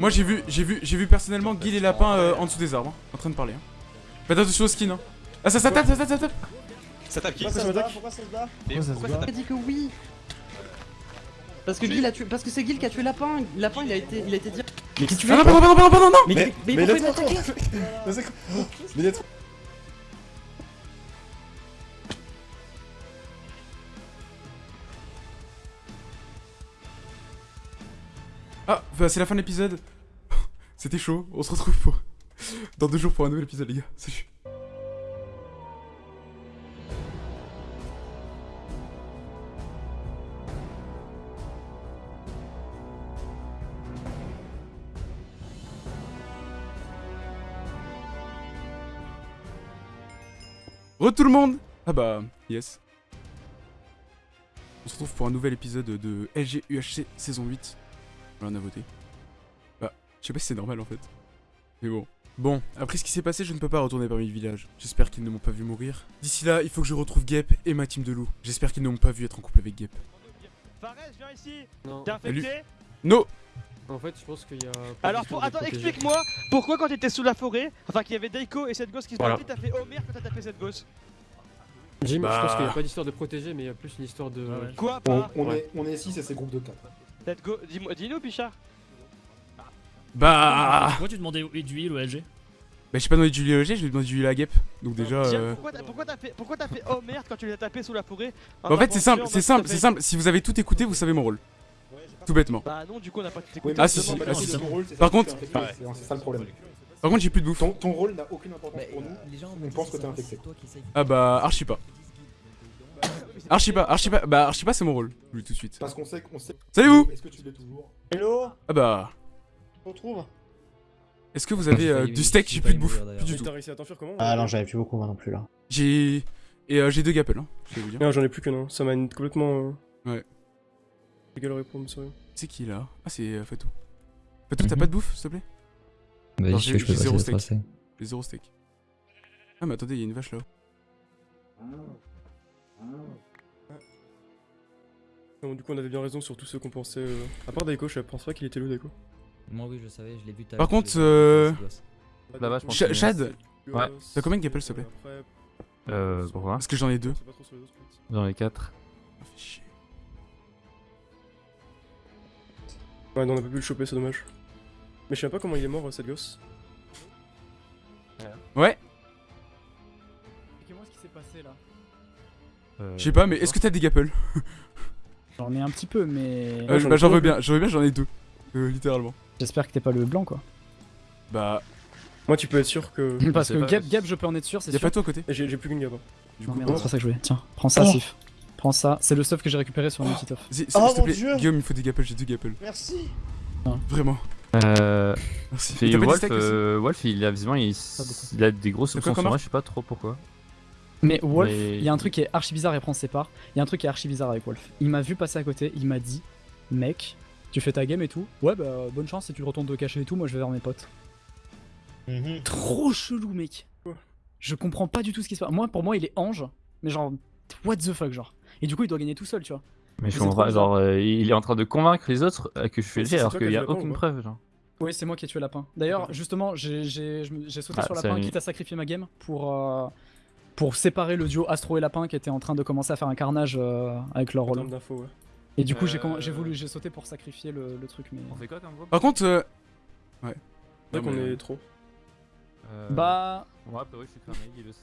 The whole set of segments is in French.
Moi j'ai vu, j'ai vu, j'ai vu personnellement Guy les lapins euh, en dessous des arbres, hein, en train de parler. Hein. Faites attention au skin. Hein. Ah ça, ça tape, ça tape, ça tape. Ça tape qui Pourquoi ça se bat Pourquoi ça se bat Pourquoi ça pourquoi se ça bat tape dit que oui parce que Gil a tué, parce que c'est Gil qui a tué Lapin. Lapin, il a été, il a été dire. Mais qu'est-ce que tu Ah fais non, pardon, pardon, pardon, pardon, non Mais, Mais- mais, mais Mais Ah, bah, c'est la fin de l'épisode. C'était chaud, on se retrouve pour... dans deux jours pour un nouvel épisode les gars. Salut. Re tout le monde Ah bah, yes. On se retrouve pour un nouvel épisode de LG UHC saison 8. Voilà, on a voté. Bah, je sais pas si c'est normal en fait. Mais bon. Bon, après ce qui s'est passé, je ne peux pas retourner parmi le village. J'espère qu'ils ne m'ont pas vu mourir. D'ici là, il faut que je retrouve Gep et ma team de loups. J'espère qu'ils ne m'ont pas vu être en couple avec Gep. Fares, viens ici Non. T'es infecté No En fait, je pense qu'il y a. Alors, pour... attends, explique-moi pourquoi quand t'étais sous la forêt, enfin qu'il y avait Daiko et cette gosse qui se Voilà. battaient, t'as fait Homer quand t'as tapé cette gosse Jim, Bah. je pense qu'il n'y a pas d'histoire de protéger, mais il y a plus une histoire de. Quoi On, on Ouais. est, on est 6 et c'est groupe de 4. Cette go... Dis-moi, dis-nous, Pichard Bah Pourquoi tu demandais du heal ou LG Bah j'ai pas demandé du LG, je lui ai demandé du à Gep. Donc déjà... Euh, pourquoi t'as fait... Pourquoi t'as fait Homer quand tu les as tapés sous la forêt? Bah, en fait c'est simple, c'est simple, c'est simple. Si vous avez tout écouté, vous savez mon rôle. Tout bêtement. Bah non, du coup on a pas tout écouté. Ah, si, si, ah, si, Par contre- c'est- ça le problème. Par contre j'ai plus de bouffe. Ton, ton rôle n'a aucune importance Bah, pour nous. les gens on pense que t'es infecté. Ah bah archi pas. Archi pas, archi pas, bah archi pas c'est mon rôle. Lui tout de suite. Parce qu'on sait qu'on sait. Salut vous Est-ce que tu l'es toujours Hello Ah bah... On retrouve Est-ce que vous avez euh, du steak J'ai plus de bouffe. Plus du tout. T'as réussi à t'enfuir comment Ah non, j'avais plus beaucoup moi non plus là. J'ai... Et euh, j'ai deux gapels, hein, je vais vous dire. Non, j'en ai plus que non. Ça m'a complètement. euh, Ouais. J'ai galéré pour me sauver. C'est qui là? Ah c'est euh, Fatou. Fatou t'as Mhm. pas de bouffe s'il te plaît? Si j'ai- zéro le steak. J'ai zéro steak. Ah mais attendez, il y a une vache là-haut. Du coup, on avait bien raison sur tous ceux qu'on pensait. euh, À part Daiko, je pense pas qu'il était loup, Daiko. Moi oui, je savais, je l'ai vu tout à Par contre, euh. Bah, vache, je pense Ch- que- Chad Ouais. T'as combien de gapels, s'il te plaît Après, Euh, pourquoi Parce que j'en ai deux. J'en ai 4. Ah. Ouais, non, on a pas pu le choper, c'est dommage. Mais je sais pas comment il est mort, euh, cette gosse. Ouais Expliquez-moi ce qui s'est passé là? Euh, Je sais pas, mais est-ce que t'as des gapels J'en ai un petit peu, mais. Euh, Bah j'en veux bien, j'en veux bien, j'en ai deux. Euh, littéralement. J'espère que t'es pas le blanc quoi. Bah, Moi, tu peux être sûr que. Parce que pas. Gap, Gap, je peux en être sûr, c'est y'a pas toi à côté J'ai plus qu'une gamme. Du Non, coup, merde, c'est pas ça que je voulais. Tiens, prends ça, Oh. Sif. Prends ça, c'est le stuff que j'ai récupéré sur un petit off. Oh, S'il te mon plaît, Dieu. Guillaume, il faut des gapels, j'ai deux gapels. Merci Vraiment. Euh. Merci. Wolf, euh, Wolf, il a visiblement, il, il a des grosses comme sur moi, je sais pas trop pourquoi. Mais Wolf, Mais- il y a un truc qui est archi bizarre et prends ses parts. Il y a un truc qui est archi bizarre avec Wolf. Il m'a vu passer à côté, il m'a dit Mec, tu fais ta game et tout. Ouais, bah bonne chance si tu retournes te cacher et tout. Moi je vais vers mes potes. Trop chelou, mec. Je comprends pas du tout ce qui se passe. Moi, pour moi, il est ange, mais genre, what the fuck, genre. Et du coup, il doit gagner tout seul, tu vois. Mais je comprends pas, genre, euh, il est en train de convaincre les autres que je le c'est alors qu'il qui y as a aucune preuve, genre. Oui, c'est moi qui ai tué Lapin. D'ailleurs, justement, j'ai sauté Ah, sur Lapin, quitte à sacrifier ma game pour, euh, pour séparer le duo Astro et Lapin qui était en train de commencer à faire un carnage euh, avec leur rôle. ouais. Et du coup, j'ai Euh, j'ai voulu, j'ai sauté pour sacrifier le, le truc, mais. On fait quoi comme groupe Par contre, euh... ouais. C'est Non, vrai qu'on mais- est trop. Euh, Bah, Moi, oui, je suis cramé, il aussi.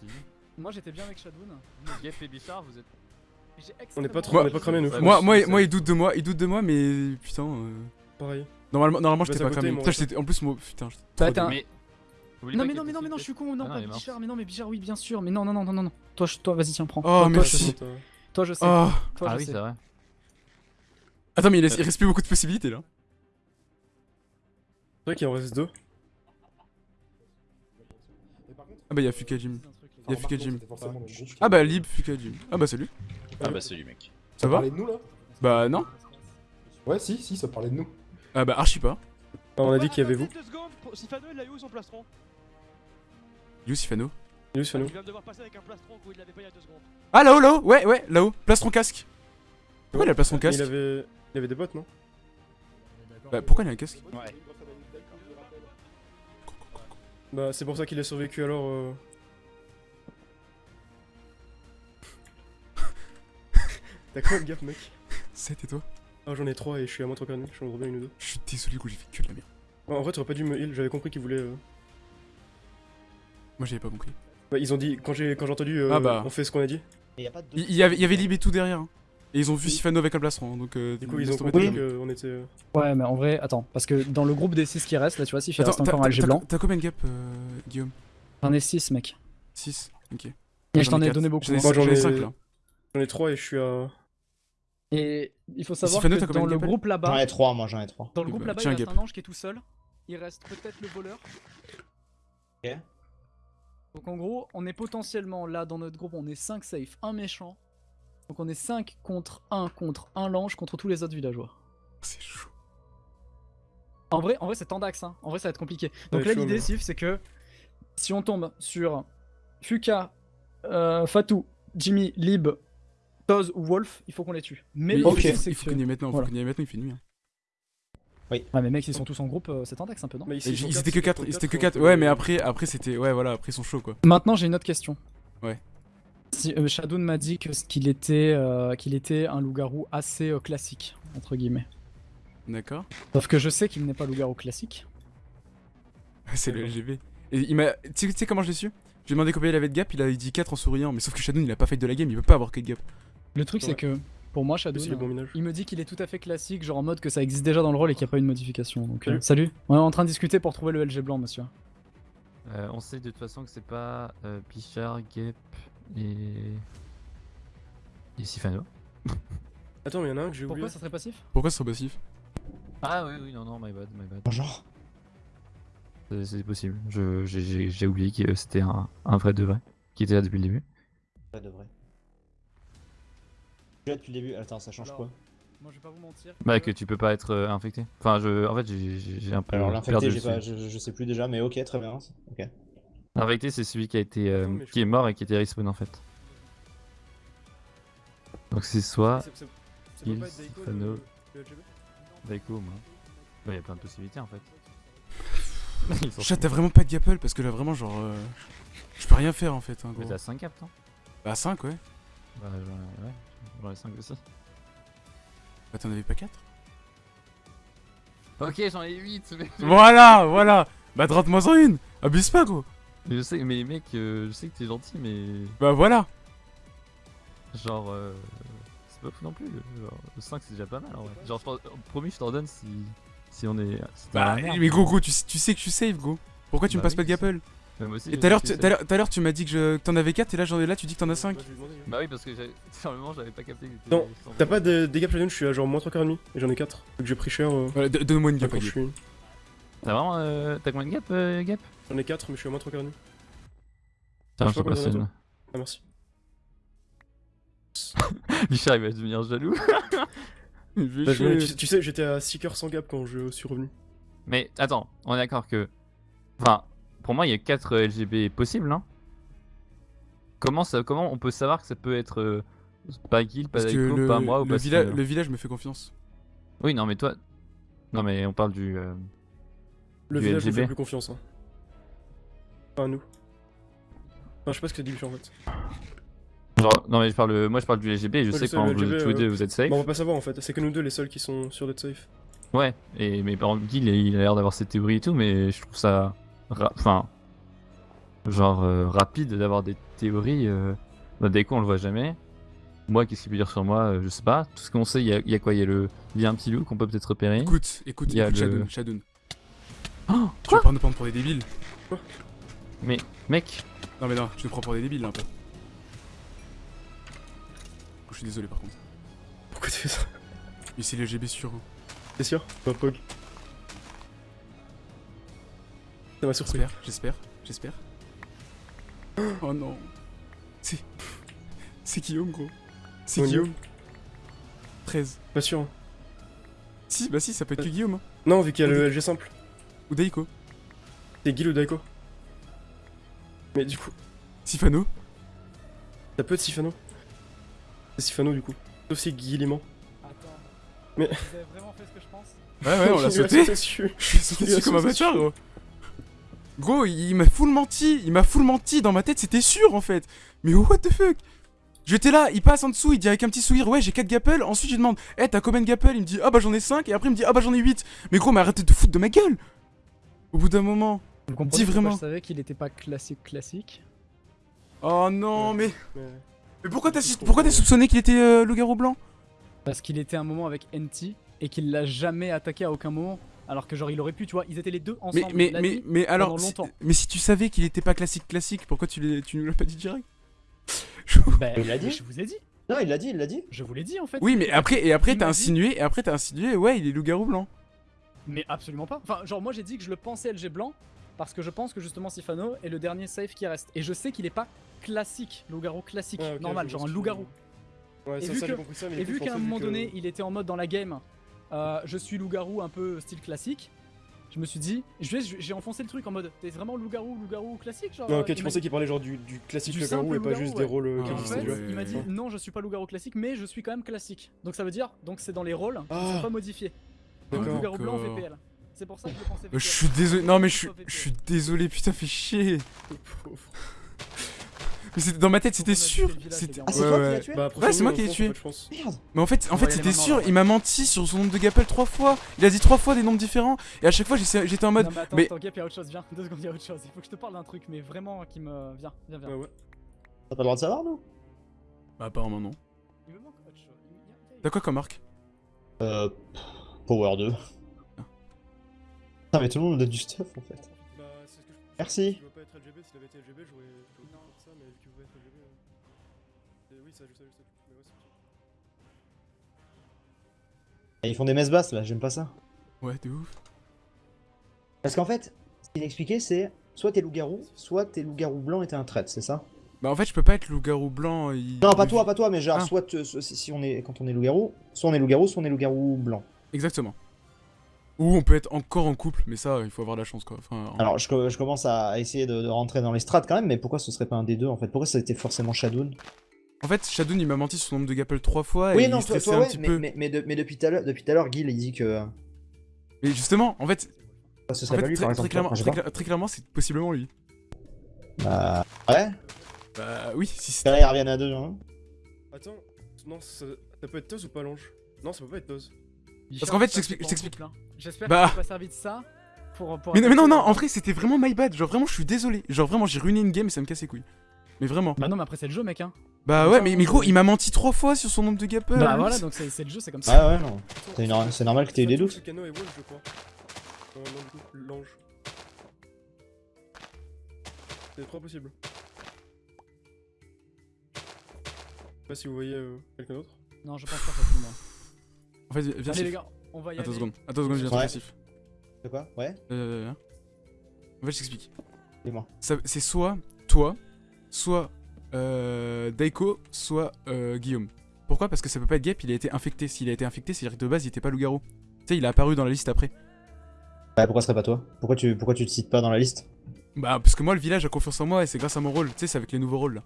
moi j'étais bien avec Shadoun. Gap et Bichard, vous êtes. On n'est pas trop, on est pas cramé, nous. Ouais, Moi, moi, moi, c'est- il doute de moi, il doute de moi, mais putain. euh, Pareil. Normalement, normalement, Bah, j'étais c'est pas cramé. Putain, ouais. En plus, moi, putain. j'étais Bah, Non mais non mais non mais non je suis con non Ah non, pas il. Bichard mais non mais Bichard oui bien sûr mais non non non non non non toi je- toi vas-y tiens prends Oh, merci. je sais. Toi, toi je sais Oh. toi Ah je oui, c'est vrai. Attends, mais il, laisse- il reste plus beaucoup de possibilités là. C'est vrai qu'il en reste deux. Ah bah, y'a Fuka Jim. enfin, y a Fuka remarque, Jim. c'était forcément dans le groupe. Ah bah, Lib, Fuka Jim. Ah bah, salut. Ah bah, salut, mec. Ça va parlait de nous là? Bah, non. Ouais, si, si, ça parlait de nous. Ah bah, archi pas. Ah, on a dit qu'il y avait vous. Sifano, il a eu où son plastron You, Sifano. Il nous. vient de devoir passer avec un plastron où il l'avait pas il y a deux secondes. Ah, là-haut, là-haut. Ouais, ouais, là-haut. Plastron casque. Pourquoi il a plastron casque Il avait, il avait des bottes, non Bah, pourquoi il a un casque Ouais. Bah, c'est pour ça qu'il a survécu alors. Euh... T'as combien de gap, mec? 7 et toi Ah, j'en ai 3 et je suis à moins 3 je suis en gros bien une ou deux. Je suis désolé, coup, j'ai fait que de la merde. En vrai, t'aurais pas dû me heal, j'avais compris qu'ils voulaient. euh, Moi, j'avais pas compris. Bah, ils ont dit, quand j'ai quand j'ai entendu, euh, Ah bah. on fait ce qu'on a dit. Mais y a pas de. Il y avait, il y avait Lib et tout derrière. hein. Et ils ont vu Sifano avec un plastron, donc euh, Du coup, ils ont compris qu'on était. euh, Ouais, mais en vrai, attends, parce que dans le groupe des 6 qui restent, là, tu vois, si Attends, reste encore un LG blanc, T'as combien de gap, euh, Guillaume? J'en ai 6, mec. 6 Ok. Et je J'en t'en ai donné beaucoup. J'en. Moi, j'en ai- 5 là. J'en ai 3 et je suis à. Et il faut savoir que dans le groupe J'en là-bas, ai 3, moi j'en ai 3. dans le groupe bah, là-bas, il reste un ange qui est tout seul. Il reste peut-être le voleur. Ok. Donc en gros, on est potentiellement là dans notre groupe, on est 5 safe, un méchant. Donc on est 5 contre 1 contre un lange contre tous les autres villageois. C'est chaud. En vrai, en vrai c'est Tandax, hein. en vrai ça va être compliqué. Donc là l'idée, Sif, c'est que si on tombe sur Fuka, euh, Fatou, Jimmy, Lib, Toz ou Wolf, il faut qu'on les tue. Mais Mais le il faut- c'est Il faut que- qu'on y aille maintenant, il faut y maintenant, il fait nuit. hein. Ouais mais mec, ils sont tous en groupe, euh, c'est Tandax un peu, non Mais Ils étaient que c'est 4, contre ils étaient que quatre, 4. donc, Ouais, mais après, après c'était. Ouais, voilà, après ils sont chauds quoi. Maintenant j'ai une autre question. Ouais. Si, euh, Shadow m'a dit que- qu'il était, euh, qu'il était un loup-garou assez euh, classique, entre guillemets. D'accord. Sauf que je sais qu'il n'est pas loup-garou classique. C'est le LGB. Et il m'a. Tu sais- comment je l'ai su? J'ai demandé combien il avait de gap, il a dit 4 en souriant, mais sauf que Shadow il a pas fait de la game, il peut pas avoir 4 gap. Le truc c'est que, pour moi Shadow, bon il me dit qu'il est tout à fait classique, genre en mode que ça existe déjà dans le rôle et qu'il n'y a pas eu de modification. Donc, euh, Salut. On est en train de discuter pour trouver le LG blanc, monsieur. Euh, on sait de toute façon que c'est pas euh, Pichard, Gep et. et Sifano. Attends, mais y'en a un que j'ai oublié. Pourquoi ça serait passif? Pourquoi ce serait passif? Ah oui, oui, non, non, my bad, my bad. Bonjour. C'est- possible. Je- J'ai oublié que c'était un, un vrai de vrai qui était là depuis le début. Pas de vrai. Là depuis le début. Attends, ça change Alors, quoi Moi je vais pas vous mentir. Bah, que tu peux pas être euh, infecté. Enfin, je, en fait, j'ai- un peu. Alors l'infecté, je, je sais plus déjà, mais ok, très bien. Ok. Infecté, c'est celui qui a été, euh, Non, qui est mort et qui était respawn en fait. Donc c'est soit il, être Daiko, moi. Bah, y a plein de possibilités en fait. Chat, t'as vraiment pas de gapple parce que là vraiment, genre. euh, Je peux rien faire en fait. Hein, Mais t'as 5 caps, non? Bah 5, ouais. Bah, j'en ai, ouais, j'en ai 5 aussi. Bah t'en avais pas 4 Ok, j'en ai 8, mais. Voilà, voilà Bah droite-moi en une Abuse pas, gros Je sais, mais mec, euh, je sais que t'es gentil, mais. Bah voilà Genre. Euh... C'est pas fou non plus. Genre, 5 c'est déjà pas mal en vrai. Genre, je promis, je t'en donne si. Si on est. si Bah, mais gros, gros, tu, sais- tu sais que je suis safe, gros. Pourquoi tu me Bah passes oui, pas de gapple? Mais moi aussi, Et tout à l'heure, tu m'as dit que je- que t'en avais 4 et là, j'en ai là, tu dis que t'en as 5. Moi, je lui ai demandé. Bah oui, parce que j'ai. Sur le moment, j'avais pas capté que. Non, T'as pas de dégâts Shadow, je suis à genre moins 3 quarts et demi et j'en ai 4. Donc j'ai pris cher. euh, Voilà, do- donne-moi une gap, Guy. suis. T'as vraiment. euh, T'as combien de gap, euh, Gap? J'en ai 4, mais je suis à moins 3 quarts et demi. Tiens, je passe une. Ah, merci. Bichard, il va devenir jaloux. Bah, tu, tu sais, j'étais à 6 cœurs sans gap quand je suis revenu. Mais attends, on est d'accord que. Enfin, pour moi, il y a 4 LGB possibles, hein. Comment, ça, comment on peut savoir que ça peut être euh, pas Guild, pas Daiko, le, pas moi ou le, pas villa- Sifano le village me fait confiance. Oui, non, mais toi. Non, mais on parle du. euh, Le Du village me LGB. fait plus confiance. Hein. Pas à nous. Enfin, je sais pas ce que c'est différent en fait. Genre, non, mais je parle, moi je parle du LGB et je Ouais, sais que quand vous, tous les euh, deux vous êtes safe. Bah, on va pas savoir en fait, c'est que nous deux les seuls qui sont sûrs d'être safe. Ouais, et, mais par exemple, Guild, il a l'air d'avoir ses théories et tout, mais je trouve ça. Enfin. genre euh, rapide d'avoir des théories. Euh... Bah, Daiko, on le voit jamais. Moi, qu'est-ce qu'il peut dire sur moi euh, Je sais pas. Tout ce qu'on sait, il y, a- il y a quoi? Il y a le. Il y a un petit loup qu'on peut peut-être repérer. Écoute, écoute, Il y a écoute, le- Shadoun, Shadoun. Oh, Tu vas pas nous prendre pour des débiles? Mais, mec, Non mais non, tu nous prends pour des débiles là un peu. Je suis désolé par contre. Pourquoi tu fais ça? Mais c'est le GB sûr. hein. T'es sûr? Pas Ça m'a surpris. J'espère, j'espère, j'espère. Oh non. C'est. C'est Guillaume gros. C'est Oh, Guillaume. 13. Pas sûr. hein. Si, bah si, ça peut être que Guillaume. Hein. Non, vu qu'il y a le LG simple. Ou Daiko. C'est Gil ou Daiko. Mais du coup, Sifano. ça peut être Sifano. C'est Sifano du coup. Sauf si est mort. Mais- Vous avez vraiment fait ce que je pense? Ouais, ouais, on l'a sauté. dessus. Je suis sauté dessus comme un bâtard, gros. Gros, il m'a full menti. Il m'a full menti. Dans ma tête, c'était sûr en fait. Mais what the fuck? J'étais là, il passe en dessous, il dit avec un petit sourire, ouais, j'ai 4 gapples. Ensuite, je lui demande, eh, t'as combien de gapples Il me dit, ah bah j'en ai 5. Et après, il me dit, ah bah j'en ai 8. Mais gros, mais arrêtez de foutre de ma gueule. Au bout d'un moment. Vous Dis vraiment. je savais qu'il était pas classique classique Oh non, mais. Mais- Mais pourquoi t'as pourquoi t'as soupçonné qu'il était euh, loup-garou blanc? Parce qu'il était un moment avec NT et qu'il l'a jamais attaqué à aucun moment. Alors que genre il aurait pu, tu vois, ils étaient les deux Mais, ensemble. mais, mais, mais alors, pendant si- longtemps. mais si tu savais qu'il était pas classique classique, pourquoi tu, tu nous l'as pas dit direct? Bah, Il l'a dit Je vous ai dit. Non, il l'a dit, il l'a dit. Je vous l'ai dit en fait. Oui, mais après, et après t'as insinué, et après t'as insinué, ouais, il est loup-garou blanc. Mais absolument pas. Enfin, genre moi j'ai dit que je le pensais LG blanc parce que je pense que justement Sifano est le dernier safe qui reste. Et je sais qu'il est pas classique, loup-garou classique, normal, genre un loup-garou. Ouais, Et ça, vu qu'à un moment que- donné il était en mode dans la game, euh, je suis loup-garou un peu style classique. Je me suis dit, je vais- j'ai enfoncé le truc en mode, t'es vraiment loup-garou, loup-garou classique genre ok, tu pensais qu'il parlait genre du, du classique loup-garou et pas loup-garou, juste ouais. des rôles Ah, en fait, ouais. il m'a dit non, je suis pas loup-garou classique, mais je suis quand même classique. Donc ça veut dire, donc c'est dans les rôles, ils Ah. sont pas modifiés. Donc loup-garou blanc. VPL. C'est pour ça que je pensais je suis désolé, non mais je suis, je suis désolé, putain, fais chier. Mais c'était- dans ma tête, c'était a sûr. Ah, c'est Ouais, toi qui l'as tué Bah, Ouais, c'est moi qui l'ai tué. Mais en fait, en fait y c'était sûr, il m'a menti sur son nombre de gapples trois fois. Il a dit trois fois des nombres différents. Et à chaque fois, j'étais en mode. Non, mais attends, mais- attends, Gap, y'a autre chose, viens, deux secondes, y'a autre chose. Il faut que je te parle d'un truc, mais vraiment qui me. Viens, viens, viens. Ouais, ouais. T'as pas le droit de savoir, nous Bah, apparemment, non. Il me manque autre chose. Il me- y a- y a- T'as quoi comme marque Euh. Power 2. Ah, mais tout le monde me donne du stuff en fait. Bah, c'est ce que je Merci. Ça, mais euh, et Oui, ça, sais, je sais. Mais ouais, c'est ils font des messes basses là, j'aime pas ça. Ouais, de ouf. Parce qu'en fait, ce qu'il expliquait, c'est soit t'es loup-garou, soit t'es loup-garou blanc et t'es un traître, c'est ça? Bah, en fait, je peux pas être loup-garou blanc. il- Non, pas toi, pas toi, mais genre, Ah. soit si si on est, quand on est loup-garou, soit on est loup-garou, soit on est loup-garou blanc. Exactement. Ou on peut être encore en couple, mais ça, il faut avoir la chance quoi. Enfin, en- Alors, je, co- je commence à essayer de, de rentrer dans les strats quand même, mais pourquoi ce serait pas un des deux en fait? Pourquoi ça a été forcément Shadoon En fait, Shadoon il m'a menti sur son nombre de gapples trois fois et Oui, il non, toi, stressait toi un ouais, petit mais, peu. mais, mais, de- mais depuis tout à l'heure, depuis tout à l'heure, Guil il dit que Mais justement, en fait, ce en serait fait, pas lui très, par très clairement, très, cla- très c'est possiblement lui. Bah, ouais. Bah oui, si c'était. Derrière, ils reviennent à deux. Hein. Attends, non, ça, ça peut être Toz ou pas l'ange? Non, ça peut pas être Toz. Parce qu'en fait, je t'explique- que J'espère Bah. que tu pas servi de ça pour. pour Mais non, mais non, non, en vrai, c'était vraiment my bad. Genre, vraiment, je suis désolé. Genre, vraiment, j'ai ruiné une game et ça me casse les couilles. Mais vraiment. Bah non, mais après c'est le jeu, mec. Hein. Bah ouais, mais, mais gros, il m'a menti trois fois sur son nombre de gapples. Bah lui. voilà, donc c'est le jeu, c'est comme ça. Ouais, ouais, non. C'est nor- c'est normal que t'aies eu des doutes. c'est l'ange. Trois possibles. Je sais pas si vous voyez euh, quelqu'un d'autre. Non, je pense pas que moi. En fait, viens, Allez, les gars, on va y Attends aller. une seconde. Attends seconde, je viens Ouais. C'est quoi? Ouais Euh. En fait, je t'explique. Dis-moi. C'est soit toi, soit euh, Daiko, soit euh, Guillaume. Pourquoi? Parce que ça peut pas être Gap, il a été infecté. S'il a été infecté, c'est-à-dire que de base, il était pas loup-garou. Tu sais, il a apparu dans la liste après. Bah, pourquoi ce serait pas toi? Pourquoi tu, pourquoi tu te cites pas dans la liste? Bah, parce que moi, le village a confiance en moi et c'est grâce à mon rôle. Tu sais, c'est avec les nouveaux rôles là.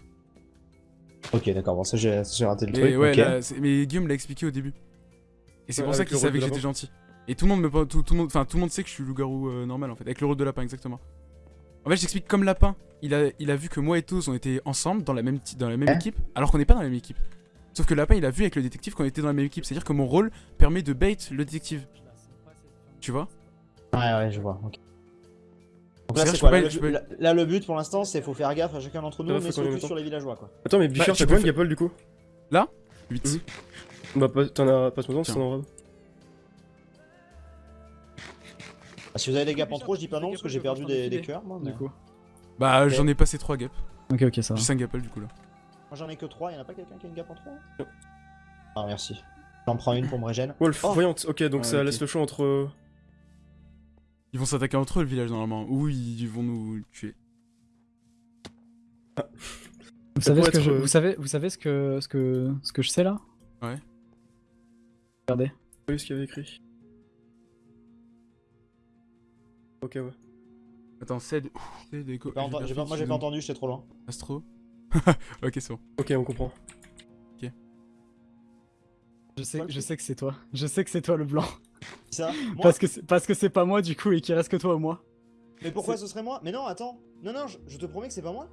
Ok, d'accord, bon, ça j'ai j'ai raté le Et truc. ouais, là, mais Guillaume l'a expliqué au début. Et c'est Ouais, pour ça avec qu'il le rôle savait de que j'étais gentil. Et tout le monde me tout, tout le monde enfin tout le monde sait que je suis loup-garou euh, normal en fait avec le rôle de lapin exactement. En fait, j'explique comme lapin, il a il a vu que moi et Toz on était ensemble dans la même dans la même Hein équipe alors qu'on n'est pas dans la même équipe. Sauf que lapin, il a vu avec le détective qu'on était dans la même équipe, c'est-à-dire que mon rôle permet de bait le détective, tu vois? Ouais, ouais, je vois. ok. Donc là, quoi là, le, peux- là- là, le but pour l'instant, c'est faut faire gaffe à chacun d'entre nous, mais mette sur les villageois quoi. Attends, mais Bichard, Bah, tu t'as combien de Gapple du coup? 8. Mhm. Bah, pas- t'en as pas ce moment, c'est en robe. Ah, si vous avez des gaps en trop, je dis pas non parce que j'ai perdu des, des cœurs moi. mais- Du coup. Bah, j'en ai passé 3 gaps. Ok, ok, ça va. J'ai 5 gapples du coup là. Moi j'en ai que 3, y'en a pas quelqu'un qui a une gap en trop? Non. Ah, merci. J'en prends une pour me régène. Wolf, Oh. voyante, ok, donc Ouais, ça laisse le choix entre. Ils vont s'attaquer entre eux le village normalement ou ils vont nous tuer. Vous Ça savez, ce que être, je, euh, vous savez, vous savez ce que, ce que, ce que je sais là? Ouais. Regardez. J'ai vu ce qu'il y avait écrit. Ok, ouais. Attends, c'est J'ai pas pas- moi j'ai pas entendu, j'étais trop loin. Astro. ok, c'est bon. Ok, on comprend. Je sais, je sais que c'est toi. Je sais que c'est toi le blanc. Ça Moi Parce que c'est- parce que c'est pas moi du coup et qu'il reste que toi ou moi. Mais pourquoi ce serait moi? Mais non, attends. Non, non, je, je te promets que c'est pas moi.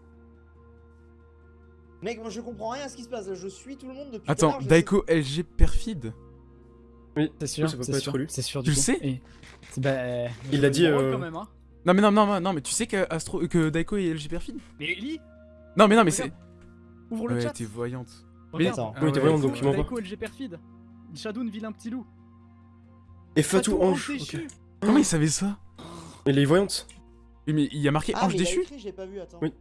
Mec, moi je comprends rien à ce qui se passe. Je suis tout le monde depuis. Attends, Daiko LG perfide C'est sûr, ça peut c'est pas sûr, être lui. c'est sûr Tu du coup. sais Et- Bah, Il l'a dit, euh, quand même, hein. Non mais non, non, non, non, mais tu sais que, Astro, que Daiko est LG perfide Mais lis Non mais non mais c'est... Ouvre le Ouais, chat. t'es voyante. Regarde. Attends. Ah Oui, t'es ouais, voyant, Daiko, donc il pas. Daiko LG perfide. Shadoun vilain petit loup. Et Fatou Ange. Comment il savait ça? Elle est voyante. Oui mais il y a marqué Ah, ange mais déchu écrit, j'ai pas vu, attends. Oui.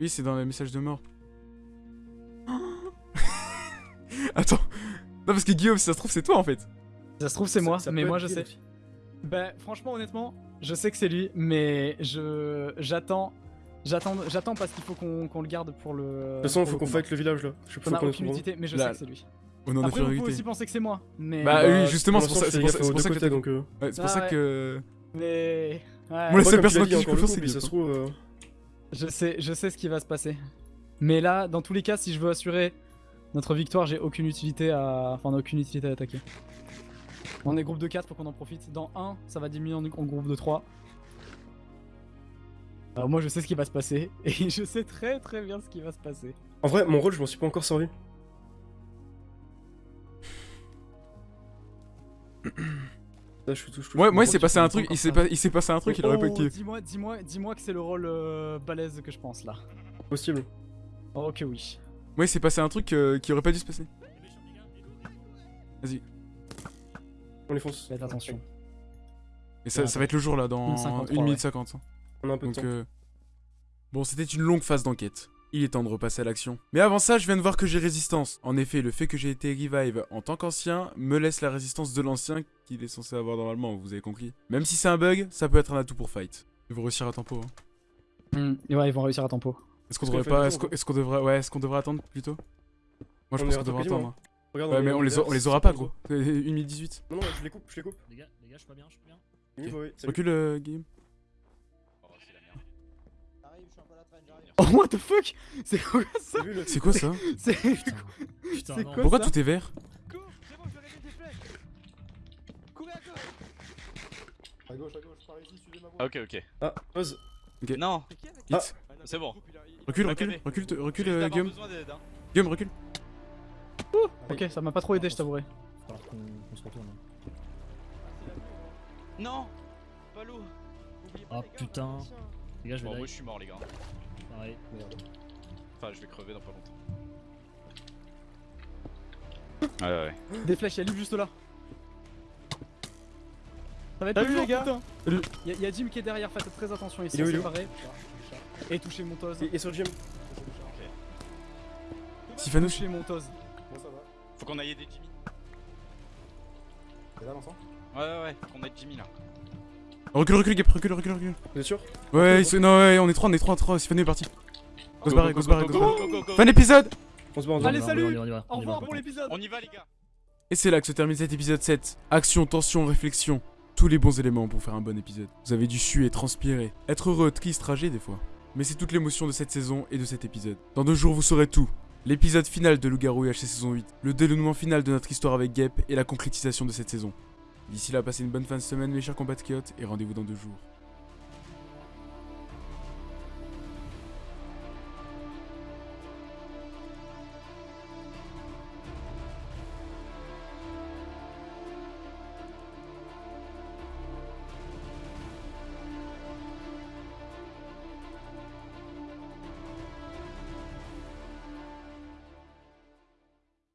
Oui, c'est dans le message de mort. Attends. Non parce que Guillaume, si ça se trouve, c'est toi en fait. Ça se trouve c'est moi, Ça- ça mais moi je sais. lui. Bah franchement honnêtement, je sais que c'est lui, mais je j'attends, j'attends, j'attends parce qu'il faut qu'on qu'on le garde pour le. De toute façon, faut qu'on fight le village là. Je sais Ça pas aucune utilité, mais je Là, sais que c'est lui. De la Après, vous pouvez aussi penser que c'est moi, mais. Bah oui, justement, c'est pour ça, c'est c'est pour ça, c'est pour ça que t'as- donc. euh, Ouais, c'est pour Ah ça ouais. que... Mais. Ouais, Moi, la seule personne en qui je peux confiance, c'est mais ça se trouve. euh, je sais, je sais ce qui va se passer. Mais là, dans tous les cas, si je veux assurer notre victoire, j'ai aucune utilité à. Enfin, on a aucune utilité à attaquer. On est groupe de 4, faut qu'on en profite. Dans 1, ça va diminuer en, en groupe de 3. Alors moi je sais ce qui va se passer et je sais très très bien ce qui va se passer. En vrai, mon rôle, je m'en suis pas encore servi. Là, je suis tout. je touche Ouais, moi, il s'est passé un truc, il s'est pas- passé un truc, il aurait pas Oh, kiffé. dis-moi, dis-moi, dis-moi que c'est le rôle euh, balèze que je pense là. Possible. Oh, ok oui. Moi, il s'est passé un truc euh, qui aurait pas dû se passer. Vas-y. On les fonce. Faites attention. Et ça, ça va être le jour là, dans 1,53, 1 minute ouais. 50. hein. On a un peu de temps. euh, bon, c'était une longue phase d'enquête. Il est temps de repasser à l'action. Mais avant ça, je viens de voir que j'ai résistance. En effet, le fait que j'ai été revive en tant qu'ancien me laisse la résistance de l'ancien qu'il est censé avoir normalement, vous avez compris. Même si c'est un bug, ça peut être un atout pour fight. Ils vont réussir à tempo. hein. Hmm, ouais, ils vont réussir à tempo. Est-ce qu'on devrait pas. Est-ce qu'on devrait. Ouais, est-ce qu'on devrait attendre plutôt? Moi je On pense qu'on devrait attendre. hein. Regarde, Ouais, mais on les, a- on les aura pas, gros. 1 minute 18. Non, non, je les coupe, je les coupe. Les gars, les gars, je suis pas bien, je suis pas bien. Oui, salut. Recule, euh, Guillaume. T'arrives, je suis un peu à la traîne, j'arrive. Oh what the fuck? C'est quoi ça? C'est quoi ça? C'est Putain, non. quoi Pourquoi ça? tout est vert? Cours, c'est bon, je vais réveiller des flèches. Courez à gauche. À gauche, à gauche, par ici, suivez ma voie. Ah, ok, ok. Ah, pause. Non, avec Hit. Ah. c'est bon. Recule, recule, recule, recule, euh, avoir Guillaume. besoin d'aide, hein. Guillaume, recule. Ok, ça m'a pas trop aidé, je t'avouerai. Alors qu'on qu'on se retourne. Non Pas l'eau Ah putain. Les gars, je vais Bon, moi je suis mort, les gars. Pareil, merde. Enfin, je vais crever dans pas longtemps. Ouais, ouais, ouais. Des flèches, y'a Liv juste là. Ça va être les gars. Y'a y a Jim qui est derrière, faites très attention, séparés. Et touchez mon toz. Et, et sur le gym. Sylvanos. Touchez mon toz. Faut qu'on aille aider Jimmy. T'es là, Vincent? Ouais, ouais, ouais, faut qu'on aide Jimmy là. Recule, recule, Gap, recule, recule, recule. Vous êtes sûr? Ouais, ils sont- non, ouais, on est trois, on est trois, trois. Sylvain est parti. Go se barrer, go se barrer, go se barrer. Fin d'épisode On se barre, on se Allez, barre. On y va, salut on y va, Au on y va. revoir pour l'épisode On y va, les gars. Et c'est là que se termine cet épisode 7. Action, tension, réflexion. Tous les bons éléments pour faire un bon épisode. Vous avez dû suer transpirer. Être heureux, triste, ragé des fois. Mais c'est toute l'émotion de cette saison et de cet épisode. Dans deux jours, vous saurez tout. L'épisode final de Loup-Garou UHC saison 8. Le dénouement final de notre histoire avec Gep et la concrétisation de cette saison. D'ici là, passez une bonne fin de semaine mes chers compatriotes et rendez-vous dans deux jours.